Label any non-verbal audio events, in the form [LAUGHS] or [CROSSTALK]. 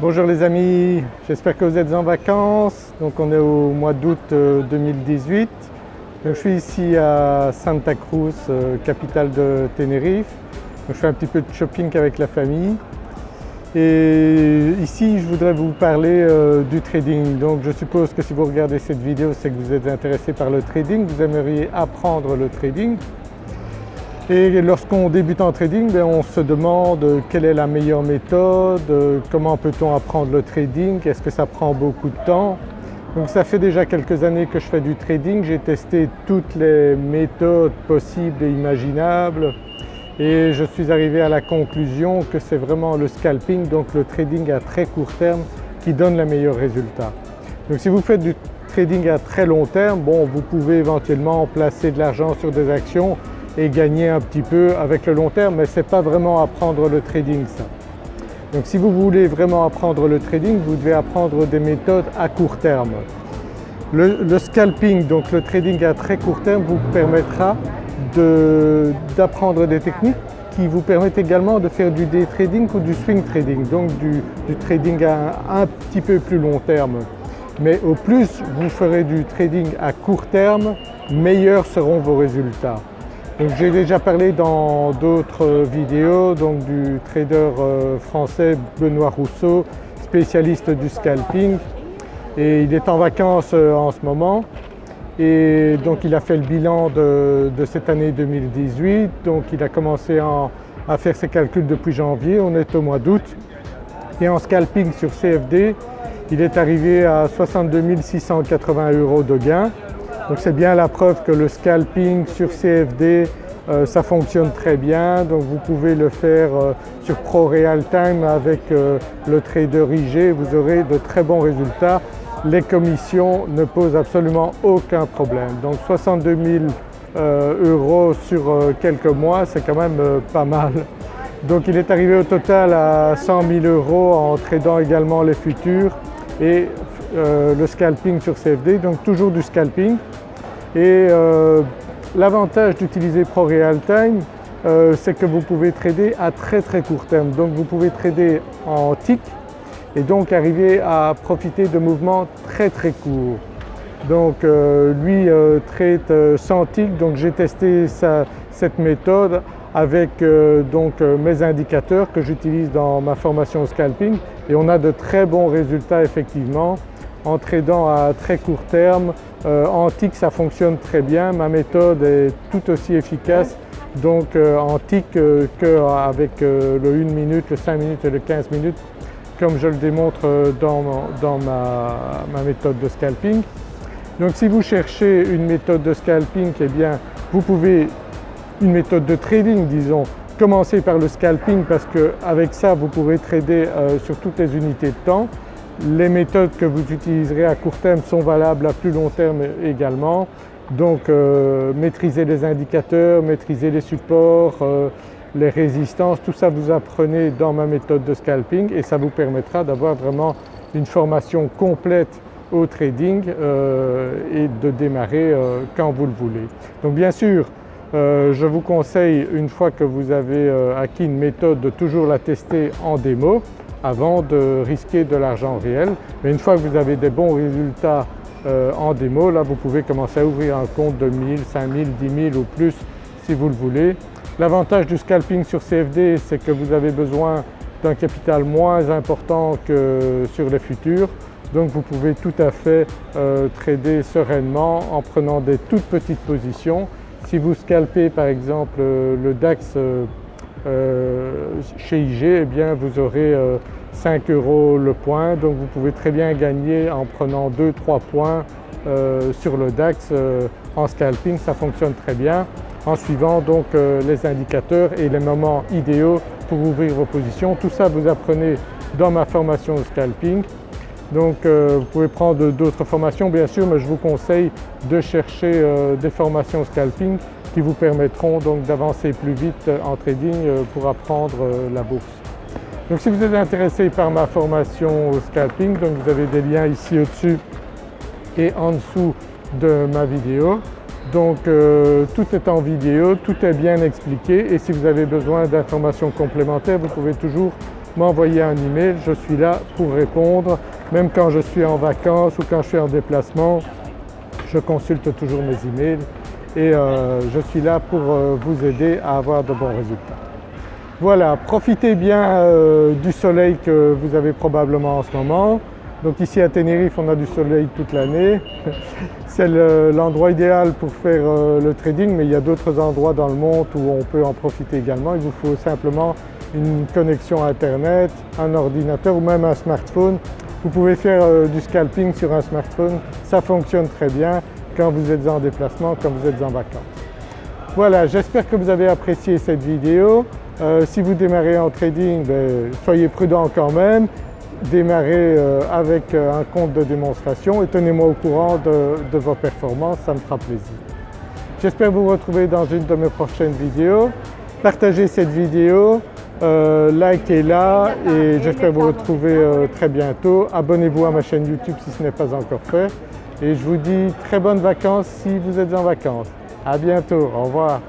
Bonjour les amis, j'espère que vous êtes en vacances. Donc on est au mois d'août 2018. Euh, je suis ici à Santa Cruz, euh, capitale de Tenerife. Donc je fais un petit peu de shopping avec la famille. Et ici je voudrais vous parler euh, du trading. Donc je suppose que si vous regardez cette vidéo c'est que vous êtes intéressé par le trading, vous aimeriez apprendre le trading. Et lorsqu'on débute en trading, ben, on se demande quelle est la meilleure méthode, comment peut-on apprendre le trading, est-ce que ça prend beaucoup de temps. Donc ça fait déjà quelques années que je fais du trading, j'ai testé toutes les méthodes possibles et imaginables et je suis arrivé à la conclusion que c'est vraiment le scalping, donc le trading à très court terme qui donne les meilleurs résultats. Donc si vous faites du trading à très long terme, bon vous pouvez éventuellement placer de l'argent sur des actions et gagner un petit peu avec le long terme mais ce n'est pas vraiment apprendre le trading ça. Donc si vous voulez vraiment apprendre le trading, vous devez apprendre des méthodes à court terme. Le, scalping, donc le trading à très court terme vous permettra d'apprendre des techniques qui vous permettent également de faire du day trading ou du swing trading, donc du, trading à un petit peu plus long terme. Mais au plus vous ferez du trading à court terme, meilleurs seront vos résultats. J'ai déjà parlé dans d'autres vidéos donc du trader euh, français Benoît Rousseau, spécialiste du scalping. Et il est en vacances euh, en ce moment. Et donc il a fait le bilan de, cette année 2018 donc il a commencé à faire ses calculs depuis janvier, on est au mois d'août. Et en scalping sur CFD il est arrivé à 62 680 euros de gain donc c'est bien la preuve que le scalping sur CFD euh, ça fonctionne très bien donc vous pouvez le faire euh, sur Pro Real Time avec euh, le trader IG, vous aurez de très bons résultats. Les commissions ne posent absolument aucun problème. Donc 62 000 euros sur quelques mois c'est quand même pas mal. Donc il est arrivé au total à 100 000 euros en tradant également les futurs et le scalping sur CFD, donc toujours du scalping. Et euh, l'avantage d'utiliser Pro Real Time, euh, c'est que vous pouvez trader à très très court terme. Donc vous pouvez trader en tick et donc arriver à profiter de mouvements très très courts. Donc euh, lui trade sans tick, donc j'ai testé cette méthode avec donc mes indicateurs que j'utilise dans ma formation scalping et on a de très bons résultats effectivement en tradant à très court terme. Euh, en tick ça fonctionne très bien, ma méthode est tout aussi efficace. Donc euh, en tick euh, qu'avec le 1 minute, le 5 minutes et le 15 minutes comme je le démontre dans, ma, méthode de scalping. Donc si vous cherchez une méthode de scalping, eh bien vous pouvez, une méthode de trading disons, commencer par le scalping parce qu'avec ça vous pourrez trader sur toutes les unités de temps les méthodes que vous utiliserez à court terme sont valables à plus long terme également. Donc euh, maîtriser les indicateurs, maîtriser les supports, euh, les résistances, tout ça vous apprenez dans ma méthode de scalping et ça vous permettra d'avoir vraiment une formation complète au trading euh, et de démarrer quand vous le voulez. Donc bien sûr je vous conseille une fois que vous avez acquis une méthode de toujours la tester en démo avant de risquer de l'argent réel. Mais une fois que vous avez des bons résultats euh, en démo, là vous pouvez commencer à ouvrir un compte de 1000, 5000, 10 000 ou plus si vous le voulez. L'avantage du scalping sur CFD c'est que vous avez besoin d'un capital moins important que sur les futurs. Donc vous pouvez tout à fait euh, trader sereinement en prenant des toutes petites positions. Si vous scalpez par exemple euh, le DAX chez IG, eh bien vous aurez 5 euros le point donc vous pouvez très bien gagner en prenant 2-3 points euh, sur le DAX euh, en scalping, ça fonctionne très bien en suivant donc euh, les indicateurs et les moments idéaux pour ouvrir vos positions. Tout ça vous apprenez dans ma formation scalping. Donc vous pouvez prendre d'autres formations bien sûr mais je vous conseille de chercher des formations scalping qui vous permettront donc d'avancer plus vite en trading pour apprendre la bourse. Donc si vous êtes intéressé par ma formation au scalping, donc vous avez des liens ici au-dessus et en dessous de ma vidéo. Donc euh, tout est en vidéo, tout est bien expliqué et si vous avez besoin d'informations complémentaires vous pouvez toujours m'envoyer un email, je suis là pour répondre même quand je suis en vacances ou quand je suis en déplacement, je consulte toujours mes emails et euh, je suis là pour euh, vous aider à avoir de bons résultats. Voilà, profitez bien euh, du soleil que vous avez probablement en ce moment. Donc ici à Tenerife on a du soleil toute l'année. [LAUGHS] C'est l'endroit idéal pour faire le trading mais il y a d'autres endroits dans le monde où on peut en profiter également. Il vous faut simplement une connexion internet, un ordinateur ou même un smartphone. Vous pouvez faire du scalping sur un smartphone, ça fonctionne très bien quand vous êtes en déplacement, quand vous êtes en vacances. Voilà, j'espère que vous avez apprécié cette vidéo. Euh, si vous démarrez en trading, ben, soyez prudent quand même. Démarrez euh, avec euh, un compte de démonstration et tenez-moi au courant de, de, vos performances, ça me fera plaisir. J'espère vous retrouver dans une de mes prochaines vidéos. Partagez cette vidéo, likez-la et j'espère vous retrouver très bientôt. Abonnez-vous à ma chaîne YouTube si ce n'est pas encore fait et je vous dis très bonnes vacances si vous êtes en vacances. À bientôt, au revoir.